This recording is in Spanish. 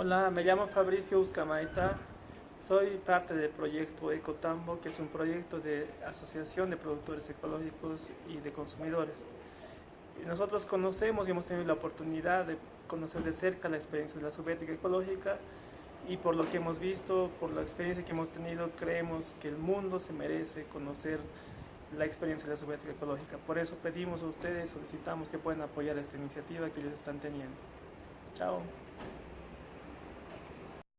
Hola, me llamo Fabricio Uscamaita, soy parte del proyecto Ecotambo, que es un proyecto de asociación de productores ecológicos y de consumidores. nosotros conocemos y hemos tenido la oportunidad de conocer de cerca la experiencia de la subética ecológica y por lo que hemos visto, por la experiencia que hemos tenido, creemos que el mundo se merece conocer la experiencia de la subética ecológica. Por eso pedimos a ustedes, solicitamos que puedan apoyar esta iniciativa que ellos están teniendo. Chao.